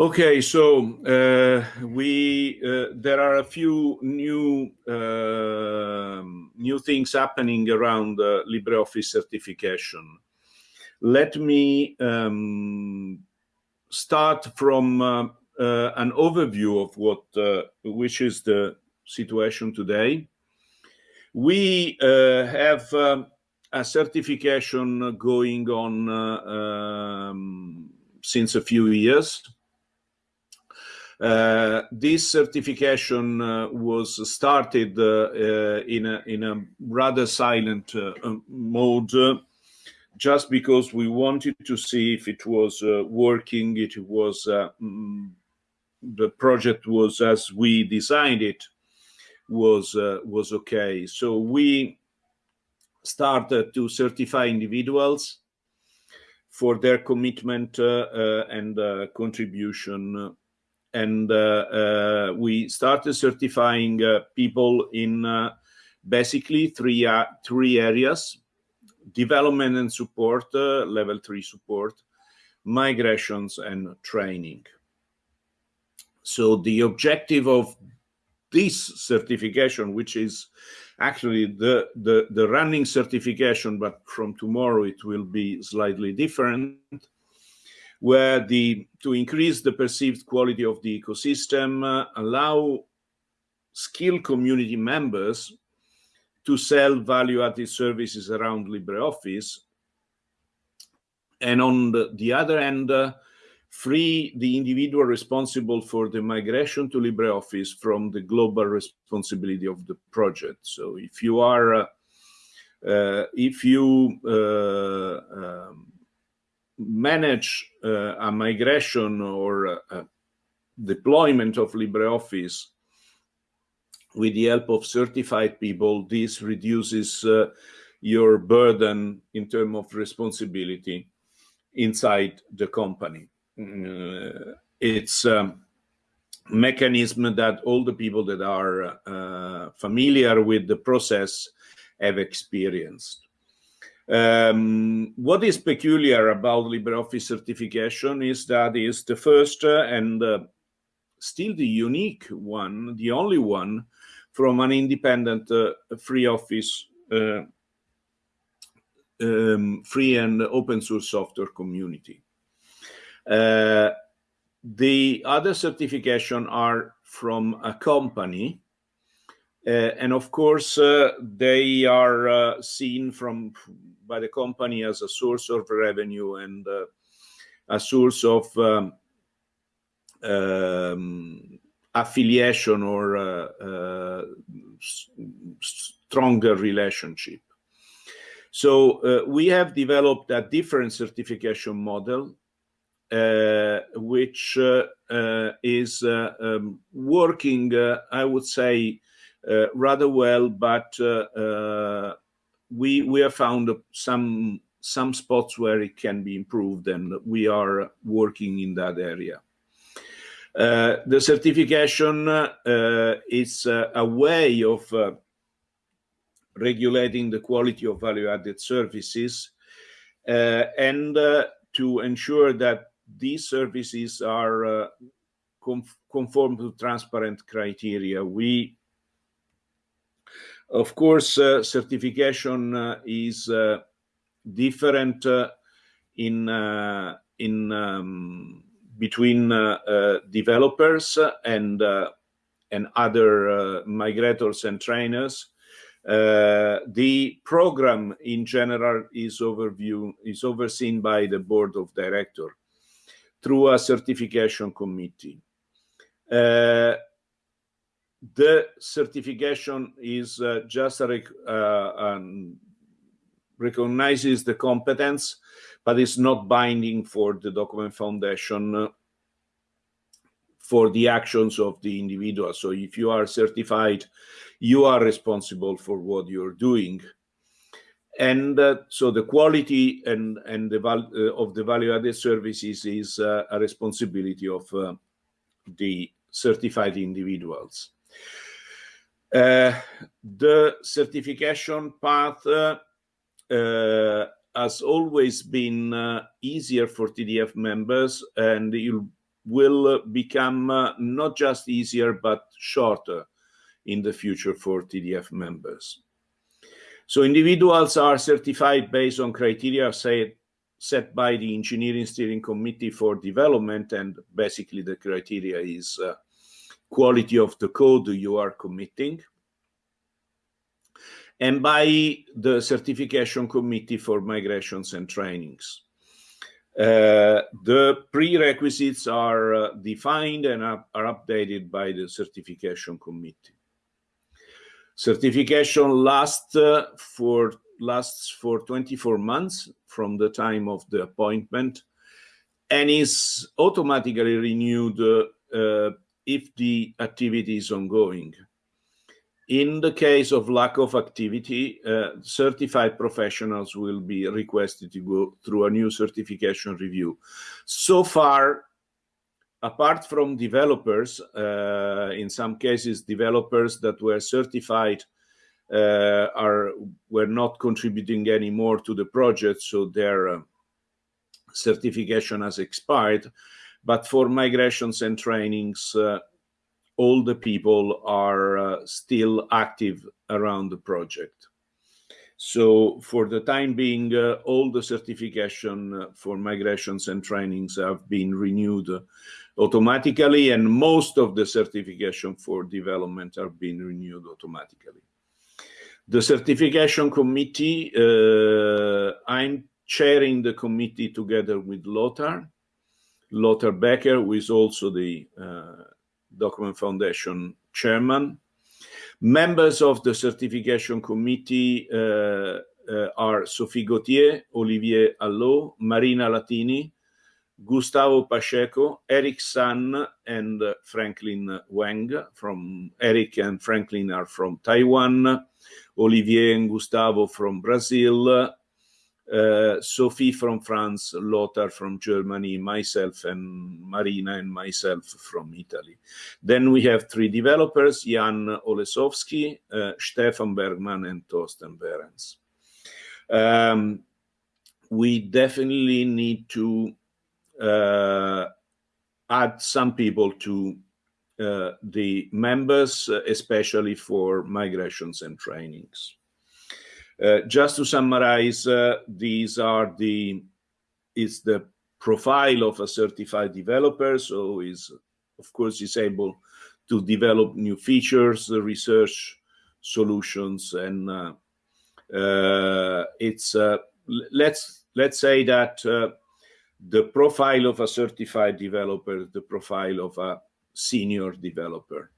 Okay, so uh, we uh, there are a few new uh, new things happening around uh, LibreOffice certification. Let me um, start from uh, uh, an overview of what which is the situation today. We have um, a certification going on um, since a few years uh, this certification uh, was started uh, in, a, in a rather silent mode just because we wanted to see if it was working, it was mm, the project was as we designed it was uh, was okay. So we started to certify individuals for their commitment uh, uh, and contribution and uh, uh, we started certifying uh, people in basically three three areas: development and support, level three support, migrations, and training. So the objective of this certification, which is actually the, the, the running certification, but from tomorrow it will be slightly different, where the to increase the perceived quality of the ecosystem, uh, allow skilled community members to sell value-added services around LibreOffice, and on the, the other end, uh, free the individual responsible for the migration to LibreOffice from the global responsibility of the project. So if you are, uh, uh, if you uh, um, manage uh, a migration or a deployment of LibreOffice with the help of certified people, this reduces uh, your burden in terms of responsibility inside the company. Uh, it's a um, mechanism that all the people that are uh, familiar with the process have experienced. Um, what is peculiar about LibreOffice certification is that it's the first uh, and uh, still the unique one, the only one from an independent uh, free office, uh, um, free and open source software community. Uh, the other certification are from a company and of course, uh, they are uh, seen from by the company as a source of revenue and a source of um, um, affiliation or uh, uh, stronger relationship. So uh, we have developed a different certification model, which is um, working, I would say, uh, rather well, but uh, uh, we we have found some some spots where it can be improved, and we are working in that area. Uh, the certification uh, is uh, a way of regulating the quality of value-added services and to ensure that these services are conform to transparent criteria. We of course, uh, certification uh, is uh, different in in um, between developers and and other migrators and trainers. Uh, the program in general is overview is overseen by the board of director through a certification committee. Uh, the certification is uh, just a uh, um, recognizes the competence, but it's not binding for the document foundation uh, for the actions of the individual. So if you are certified, you are responsible for what you're doing. And uh, so the quality and, and the val uh, of the value-added services is a responsibility of the certified individuals. Uh, the certification path uh, has always been uh, easier for TDF members and it will become uh, not just easier, but shorter in the future for TDF members. So individuals are certified based on criteria set, set by the Engineering Steering Committee for Development, and basically the criteria is uh, quality of the code you are committing, and by the Certification Committee for Migrations and Trainings. Uh, the prerequisites are uh, defined and are, are updated by the Certification Committee. Certification lasts uh, for lasts for 24 months from the time of the appointment and is automatically renewed uh, if the activity is ongoing. In the case of lack of activity, uh, certified professionals will be requested to go through a new certification review. So far, apart from developers, uh, in some cases, developers that were certified uh, are were not contributing anymore to the project, so their uh, certification has expired. But for migrations and trainings, uh, all the people are uh, still active around the project. So for the time being, uh, all the certification for migrations and trainings have been renewed automatically, and most of the certification for development are being renewed automatically. The certification committee, uh, I'm chairing the committee together with Lothar, Lothar Becker, who is also the uh, Document Foundation chairman. Members of the certification committee uh, uh, are Sophie Gautier, Olivier Hallot, Marina Latini, Gustavo Pacheco, Eric San, and Franklin Weng. From Eric and Franklin are from Taiwan, Olivier and Gustavo from Brazil, uh, Sophie from France, Lothar from Germany, myself and Marina and myself from Italy. Then we have three developers, Jan Holesovsky, uh, Stephan Bergmann, and Thorsten Behrens. Um, we definitely need to uh, add some people to uh, the members, uh, especially for migrations and trainings. Uh, just to summarize, uh, these are the is the profile of a certified developer. So is of course is able to develop new features, research solutions, and uh, uh it's uh, let's let's say that the profile of a certified developer, the profile of a senior developer.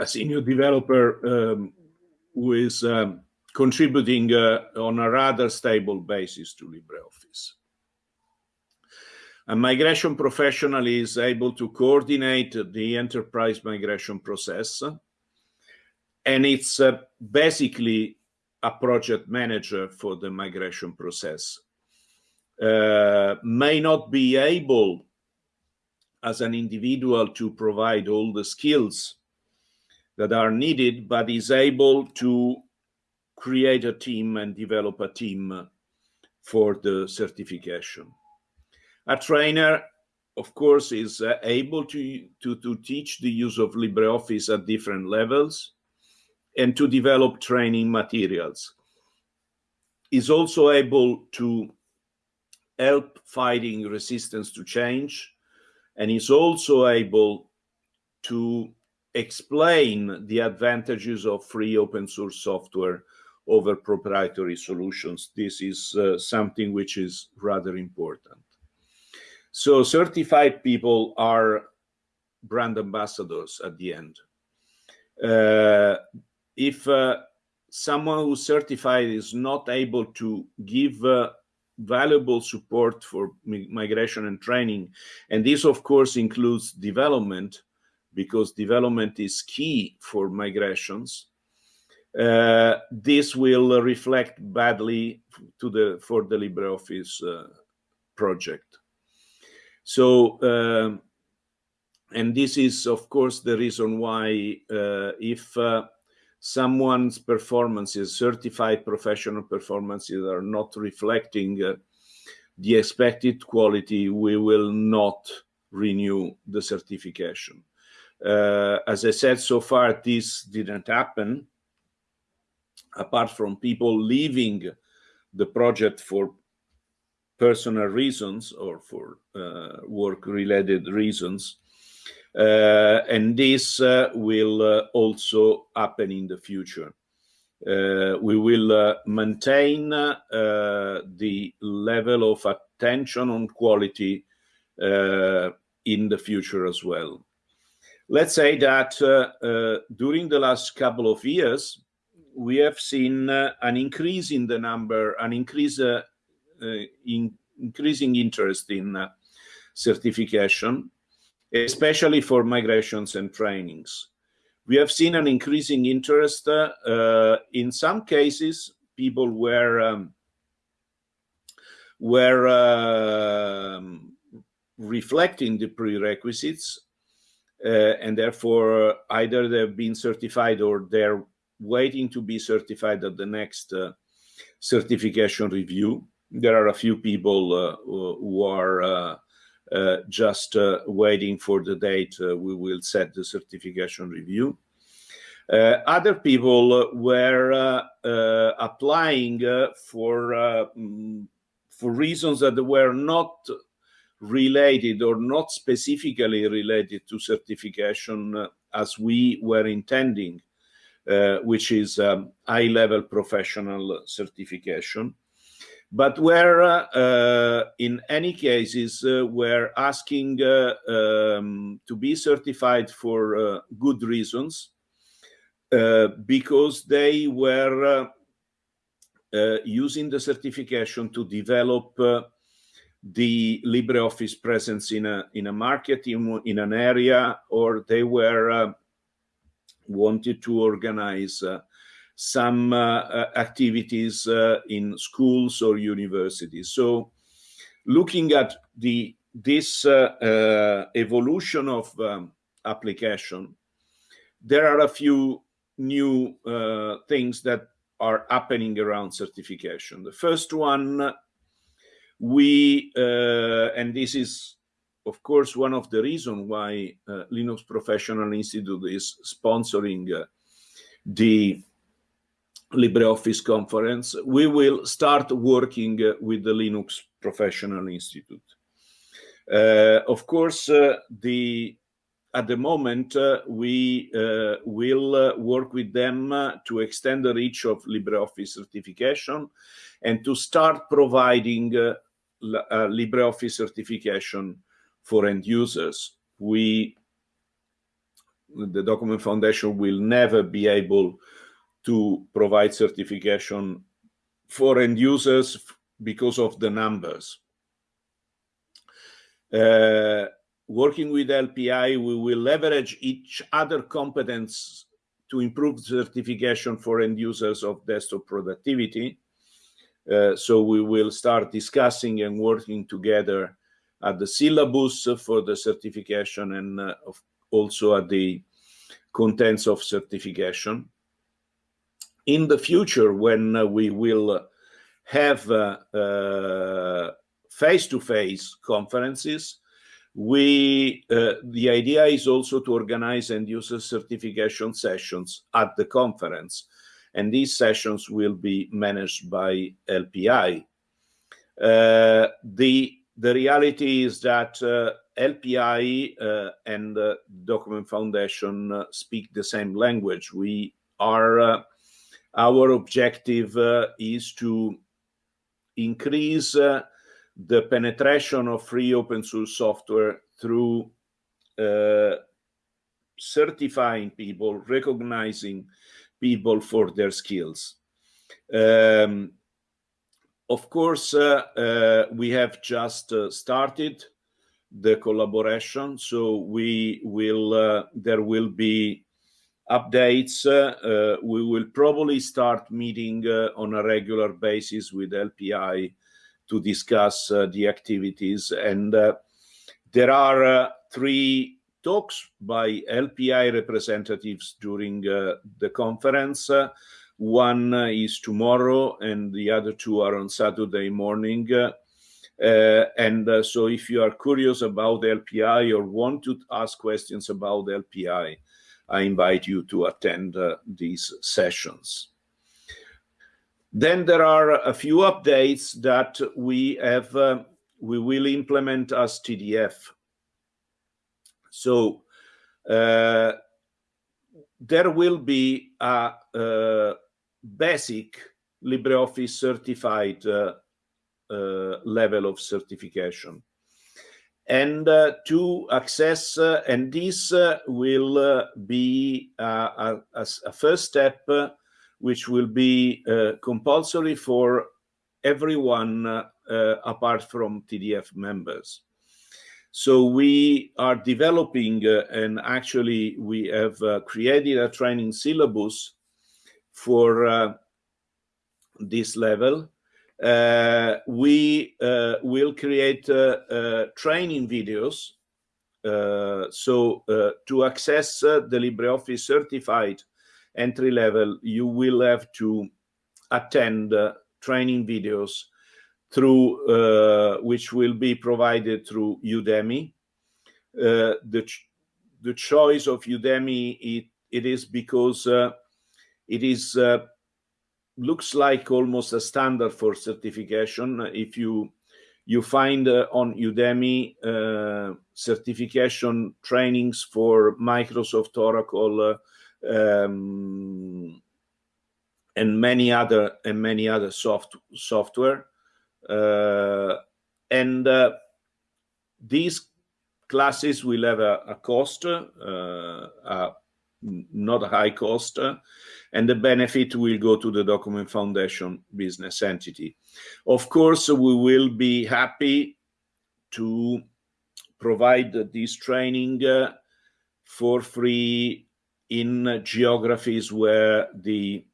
a senior developer um, who is um, contributing uh, on a rather stable basis to LibreOffice. A migration professional is able to coordinate the enterprise migration process, and it's uh, basically a project manager for the migration process. Uh, may not be able as an individual to provide all the skills that are needed, but is able to create a team and develop a team for the certification. A trainer, of course, is uh, able to, to, to teach the use of LibreOffice at different levels and to develop training materials. Is also able to help fighting resistance to change and is also able to explain the advantages of free open source software over proprietary solutions. This is uh, something which is rather important. So certified people are brand ambassadors at the end. Uh, if uh, someone who's certified is not able to give uh, valuable support for migration and training, and this of course includes development, because development is key for migrations. Uh, this will reflect badly to the for the LibreOffice uh, project. So, um, and this is of course the reason why uh, if uh, someone's performances, certified professional performances, are not reflecting uh, the expected quality, we will not renew the certification. Uh, as I said, so far this didn't happen, apart from people leaving the project for personal reasons or for uh, work-related reasons. Uh, and this uh, will uh, also happen in the future. Uh, we will maintain the level of attention on quality in the future as well. Let's say that during the last couple of years, we have seen an increase in the number, an increase in increasing interest in certification, especially for migrations and trainings we have seen an increasing interest. Uh, in some cases, people were um, were uh, reflecting the prerequisites, uh, and therefore either they've been certified or they're waiting to be certified at the next uh, certification review. There are a few people uh, who are uh, uh, just uh, waiting for the date uh, we will set the certification review. other people were applying for mm, for reasons that were not related or not specifically related to certification uh, as we were intending, uh, which is um, high-level professional certification. But where uh, in any cases uh, we're asking uh, um, to be certified for uh, good reasons uh, because they were uh, using the certification to develop the LibreOffice presence in a in a market in, in an area or they were wanted to organize some uh, uh, activities uh, in schools or universities. So looking at the this evolution of um, application, there are a few new things that are happening around certification. The first one, we, uh, and this is, of course, one of the reasons why uh, Linux Professional Institute is sponsoring uh, the LibreOffice conference, we will start working uh, with the Linux Professional Institute. Uh, of course, uh, the at the moment, we will work with them to extend the reach of LibreOffice certification and to start providing LibreOffice certification for end users. We, the Document Foundation will never be able to provide certification for end users because of the numbers. Uh, working with LPI, we will leverage each other competence to improve certification for end users of desktop productivity. Uh, so we will start discussing and working together at the syllabus for the certification and uh, also at the contents of certification in the future when uh, we will have uh, uh, face-to-face -face conferences, we the idea is also to organize end user certification sessions at the conference. And these sessions will be managed by LPI. Uh, the the reality is that uh, LPI uh, and Document Foundation speak the same language. We are our objective uh, is to increase uh, the penetration of free open source software through uh, certifying people, recognizing people for their skills. Um, of course, uh, uh, we have just uh, started the collaboration, so we will there will be updates. Uh, we will probably start meeting uh, on a regular basis with LPI to discuss the activities. And there are three talks by LPI representatives during the conference. One is tomorrow and the other two are on Saturday morning. Uh, and uh, so if you are curious about LPI or want to ask questions about LPI, I invite you to attend uh, these sessions. Then there are a few updates that we have, uh, we will implement as TDF. So uh, there will be a, a basic LibreOffice certified uh, uh, level of certification. And uh, to access, uh, and this uh, will uh, be a, a, first step, which will be compulsory for everyone apart from TDF members. So we are developing, uh, and actually we have uh, created a training syllabus for uh, this level. Uh, we uh, will create uh, training videos. so to access the LibreOffice certified entry level, you will have to attend training videos through uh, which will be provided through Udemy. Uh, the ch the choice of Udemy it, it is because uh, it is looks like almost a standard for certification. If you you find uh, on Udemy uh, certification trainings for Microsoft, Oracle, uh, um, and many other and many other soft software, uh, and uh, these classes will have a, a cost, uh, a, not a high cost and the benefit will go to the Document Foundation business entity. Of course, we will be happy to provide this training uh, for free in geographies where the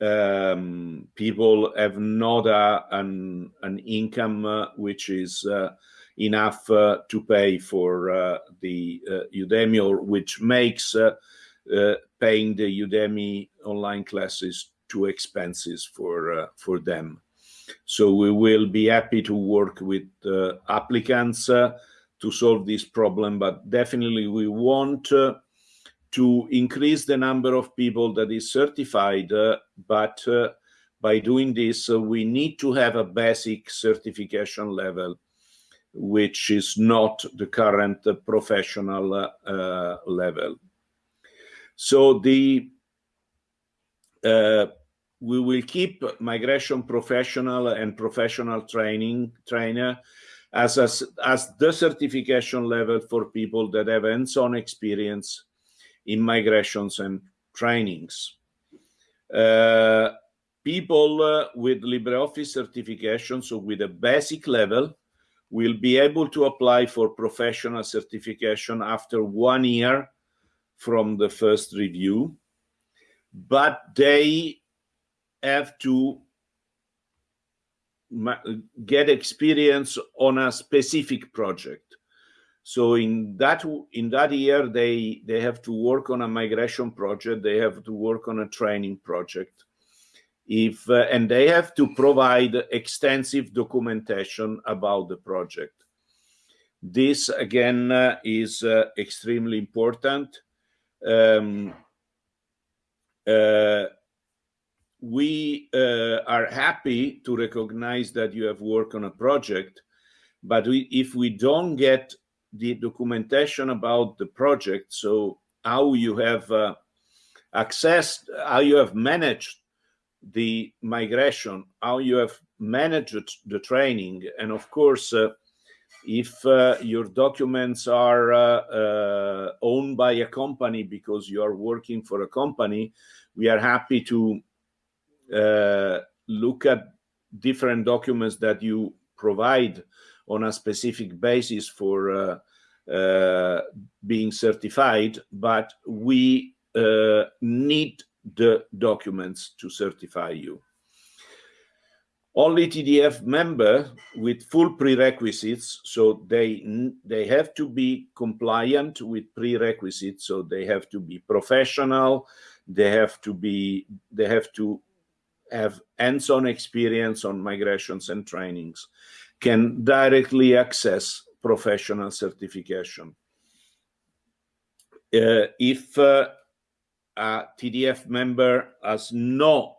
um, people have not a, an, an income uh, which is uh, enough uh, to pay for the Udemy or which makes paying the Udemy online classes too expenses for for them. So we will be happy to work with applicants to solve this problem, but definitely we want to increase the number of people that is certified, uh, but uh, by doing this, uh, we need to have a basic certification level, which is not the current professional level. So the uh, we will keep migration professional and professional training trainer as, as, as the certification level for people that have hands-on experience in migrations and trainings. Uh, people uh, with LibreOffice certification, so with a basic level, will be able to apply for professional certification after one year from the first review, but they have to get experience on a specific project. So in that in that year, they they have to work on a migration project. They have to work on a training project. If uh, and they have to provide extensive documentation about the project. This again uh, is uh, extremely important um, uh, we uh, are happy to recognize that you have worked on a project, but we, if we don't get the documentation about the project, so how you have uh, accessed, how you have managed the migration, how you have managed the training, and of course, uh, if uh, your documents are uh, uh, owned by a company because you are working for a company, we are happy to uh, look at different documents that you provide on a specific basis for uh, uh, being certified, but we need the documents to certify you only TDF member with full prerequisites. So they, they have to be compliant with prerequisites. So they have to be professional. They have to be, they have to have hands-on experience on migrations and trainings. Can directly access professional certification. Uh, if uh, a TDF member has no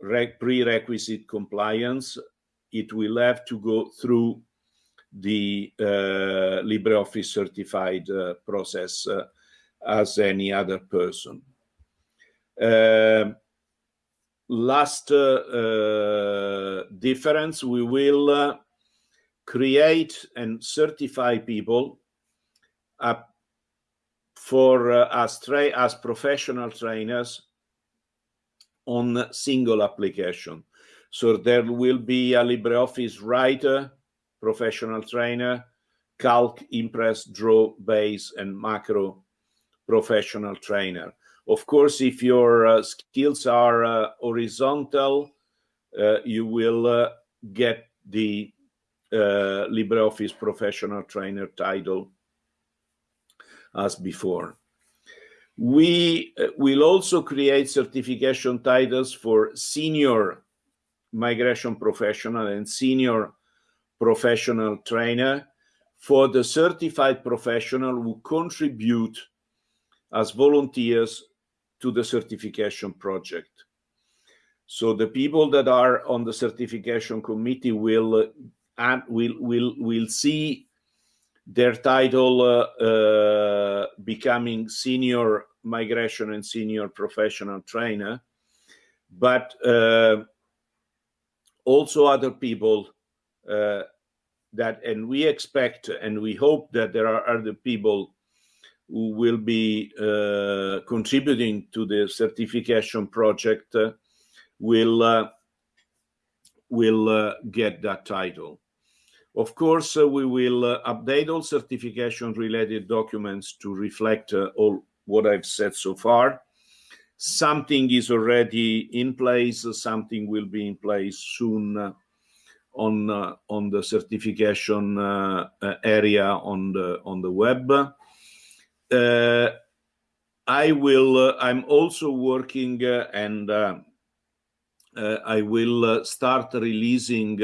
prerequisite compliance, it will have to go through the uh, LibreOffice certified uh, process uh, as any other person. Uh, last uh, difference, we will create and certify people for as, as professional trainers on single application. So there will be a LibreOffice writer, professional trainer, Calc, Impress, Draw, Base, and Macro professional trainer. Of course, if your uh, skills are uh, horizontal, uh, you will get the LibreOffice professional trainer title as before. We will also create certification titles for senior migration professional and senior professional trainer for the certified professional who contribute as volunteers to the certification project. So the people that are on the certification committee will will will will see their title uh, uh, becoming senior migration and senior professional trainer, but uh, also other people uh, that, and we expect and we hope that there are other people who will be uh, contributing to the certification project uh, will will get that title. Of course, uh, we will uh, update all certification related documents to reflect uh, all what I've said so far. Something is already in place, something will be in place soon on uh, on the certification uh, area on the on the web. Uh, I will. I'm also working, and I will start releasing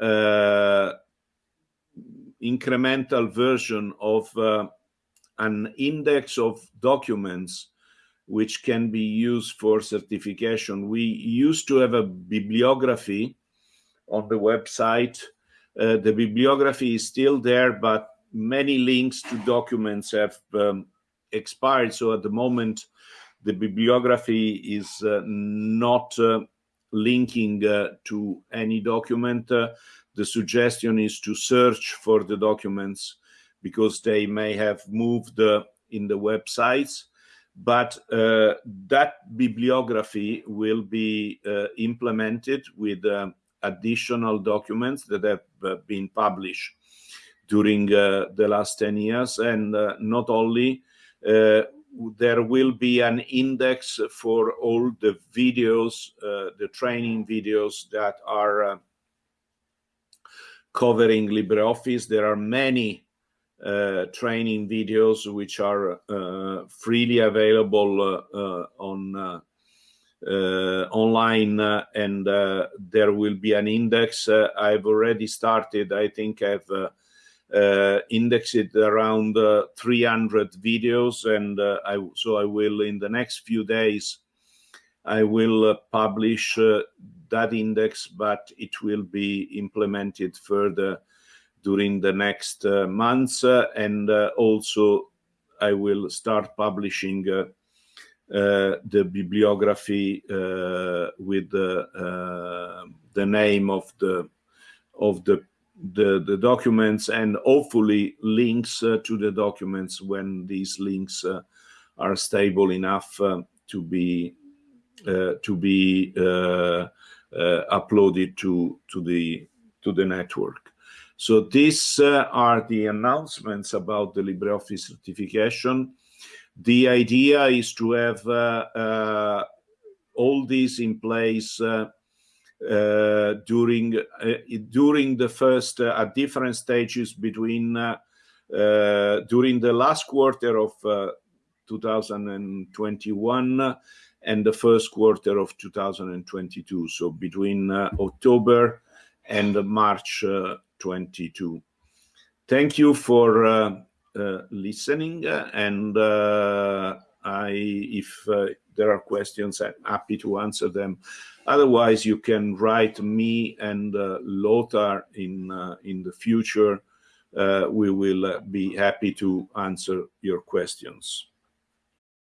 uh, incremental version of uh, an index of documents which can be used for certification. We used to have a bibliography on the website. Uh, the bibliography is still there, but many links to documents have um, expired. So at the moment, the bibliography is uh, not uh, linking uh, to any document. Uh, the suggestion is to search for the documents because they may have moved uh, in the websites. But that bibliography will be implemented with additional documents that have been published during uh, the last 10 years and uh, not only uh, there will be an index for all the videos, the training videos that are covering LibreOffice. There are many uh, training videos which are uh, freely available uh, on online and there will be an index. I've already started, I think I've uh, indexed around uh, 300 videos. And uh, I, so I will in the next few days I will uh, publish uh, that index but it will be implemented further during the next uh, months. And also I will start publishing the bibliography with the, the name of the of the the, the documents and hopefully links uh, to the documents when these links uh, are stable enough uh, to be uh, to be uh, uh, uploaded to to the to the network. So these are the announcements about the LibreOffice certification. The idea is to have all these in place uh, during uh, during the first uh, at different stages between uh, uh, during the last quarter of uh, 2021 and the first quarter of 2022. So between October and March 22. Thank you for listening, and I, if there are questions, I'm happy to answer them. Otherwise, you can write me and uh, Lothar in uh, in the future. Uh, we will be happy to answer your questions.